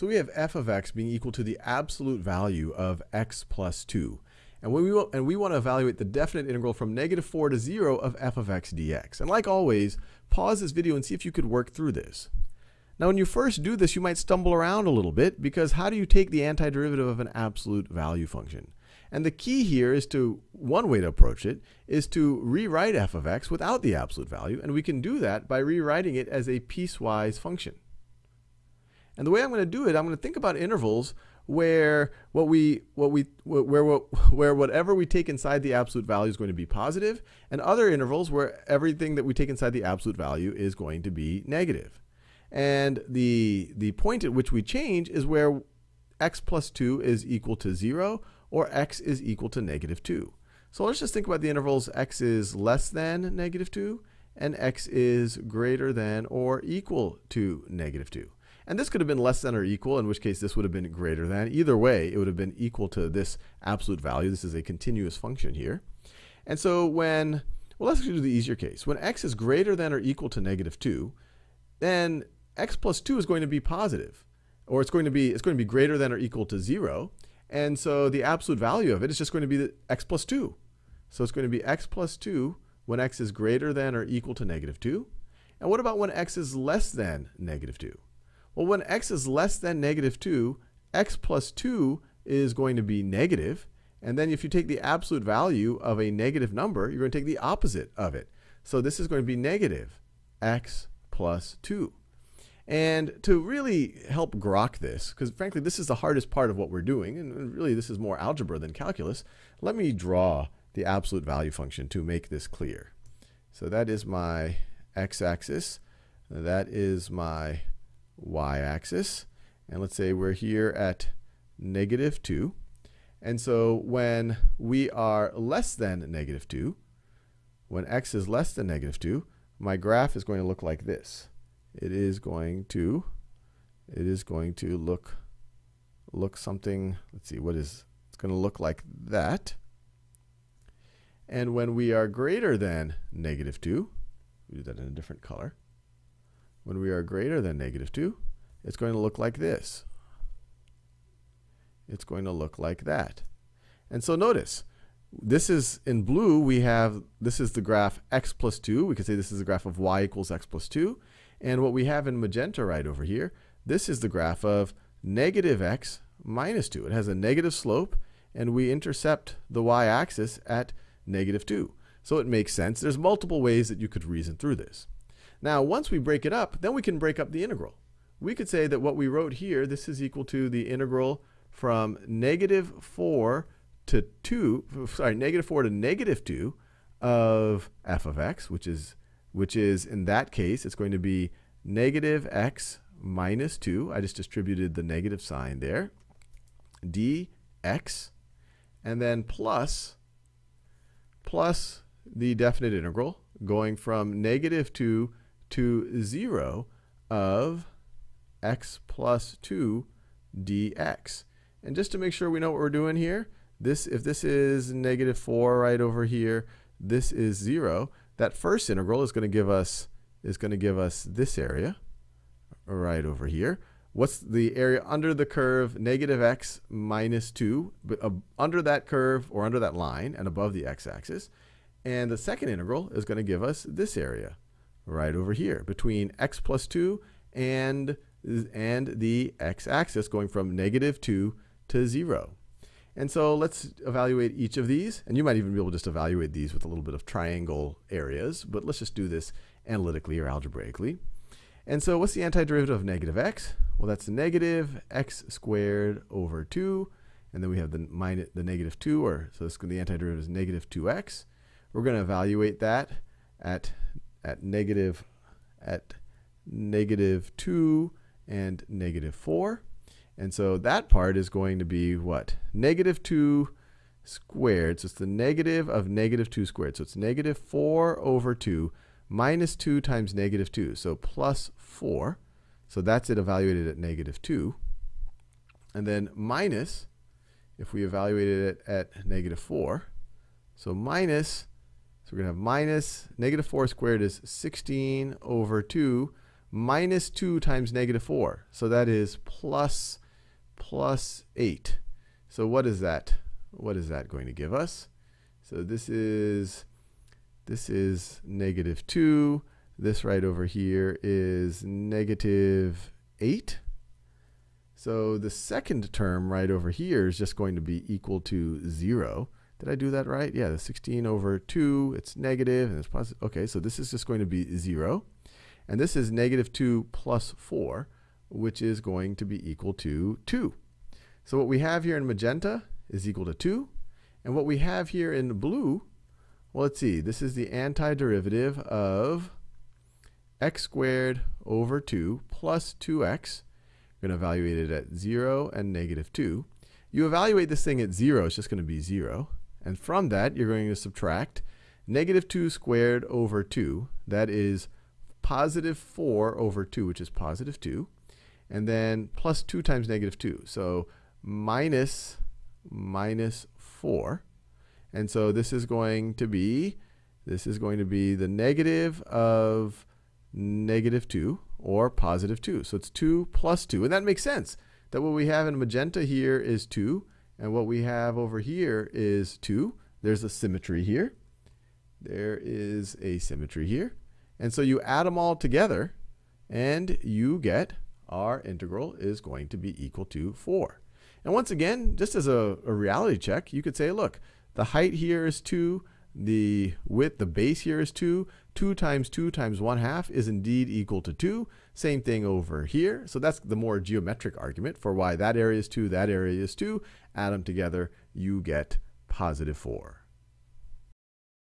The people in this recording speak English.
So we have f of x being equal to the absolute value of x plus 2. And, we, will, and we want to evaluate the definite integral from negative 4 to 0 of f of x dx. And like always, pause this video and see if you could work through this. Now when you first do this, you might stumble around a little bit because how do you take the antiderivative of an absolute value function? And the key here is to, one way to approach it, is to rewrite f of x without the absolute value. And we can do that by rewriting it as a piecewise function. And the way I'm going to do it, I'm going to think about intervals where what we what we where where whatever we take inside the absolute value is going to be positive, and other intervals where everything that we take inside the absolute value is going to be negative. And the the point at which we change is where x plus 2 is equal to 0 or x is equal to negative 2. So let's just think about the intervals x is less than negative 2 and x is greater than or equal to negative 2. And this could have been less than or equal, in which case this would have been greater than. Either way, it would have been equal to this absolute value. This is a continuous function here. And so when, well, let's do the easier case. When x is greater than or equal to negative 2, then x plus 2 is going to be positive, or it's going to be, it's going to be greater than or equal to 0. And so the absolute value of it is just going to be the x plus 2. So it's going to be x plus 2 when x is greater than or equal to negative 2. And what about when x is less than negative 2? Well, when x is less than negative 2, x plus 2 is going to be negative. And then if you take the absolute value of a negative number, you're going to take the opposite of it. So this is going to be negative x plus 2. And to really help grok this, because frankly this is the hardest part of what we're doing, and really this is more algebra than calculus, let me draw the absolute value function to make this clear. So that is my x-axis. That is my y-axis. And let's say we're here at negative 2. And so when we are less than negative 2, when x is less than negative 2, my graph is going to look like this. It is going to it is going to look look something, let's see, what is it's going to look like that. And when we are greater than negative 2, we do that in a different color when we are greater than negative 2, it's going to look like this. It's going to look like that. And so notice, this is in blue, we have, this is the graph x plus 2. We could say this is the graph of y equals x plus 2. And what we have in magenta right over here, this is the graph of negative x minus 2. It has a negative slope, and we intercept the y-axis at negative 2. So it makes sense. There's multiple ways that you could reason through this. Now, once we break it up, then we can break up the integral. We could say that what we wrote here, this is equal to the integral from negative 4 to 2, sorry, negative 4 to negative 2 of f of x, which is, which is in that case, it's going to be negative x minus 2. I just distributed the negative sign there. dx, and then plus, plus the definite integral going from negative 2 to 0 of x plus 2 dx. And just to make sure we know what we're doing here, this if this is negative 4 right over here, this is 0, that first integral is going to give us is going to give us this area right over here. What's the area under the curve negative x minus 2, but uh, under that curve or under that line and above the x-axis. And the second integral is going to give us this area right over here between x plus 2 and, and the x-axis going from negative 2 to 0. And so let's evaluate each of these. And you might even be able to just evaluate these with a little bit of triangle areas. But let's just do this analytically or algebraically. And so what's the antiderivative of negative x? Well, that's negative x squared over 2. And then we have the, minus, the negative 2, or so this, the antiderivative is negative 2x. We're going to evaluate that at at negative at negative 2 and negative 4. And so that part is going to be what? Negative 2 squared. So it's the negative of negative 2 squared. So it's negative 4 over 2 minus 2 times negative 2. So plus 4. So that's it evaluated at negative 2. And then minus, if we evaluated it at negative 4, so minus so we're going to have minus negative 4 squared is 16 over 2 minus 2 times negative 4. So that is plus, plus 8. So what is that? What is that going to give us? So this is, this is negative 2. This right over here is negative 8. So the second term right over here is just going to be equal to 0. Did I do that right? Yeah, the 16 over 2, it's negative and it's positive. Okay, so this is just going to be 0. And this is negative 2 plus 4, which is going to be equal to 2. So what we have here in magenta is equal to 2. And what we have here in blue, well, let's see. This is the antiderivative of x squared over 2 plus 2x. We're going to evaluate it at 0 and negative 2. You evaluate this thing at 0, it's just going to be 0. And from that, you're going to subtract negative 2 squared over 2. That is positive 4 over 2, which is positive 2. And then plus 2 times negative 2. So minus, minus 4. And so this is going to be, this is going to be the negative of negative 2 or positive 2. So it's 2 plus 2. And that makes sense that what we have in magenta here is 2. And what we have over here is 2. There's a symmetry here. There is a symmetry here. And so you add them all together, and you get our integral is going to be equal to 4. And once again, just as a, a reality check, you could say, look, the height here is 2, the width, the base here is 2. 2 times 2 times 1 half is indeed equal to 2. Same thing over here. So that's the more geometric argument for why that area is 2, that area is 2. Add them together, you get positive 4.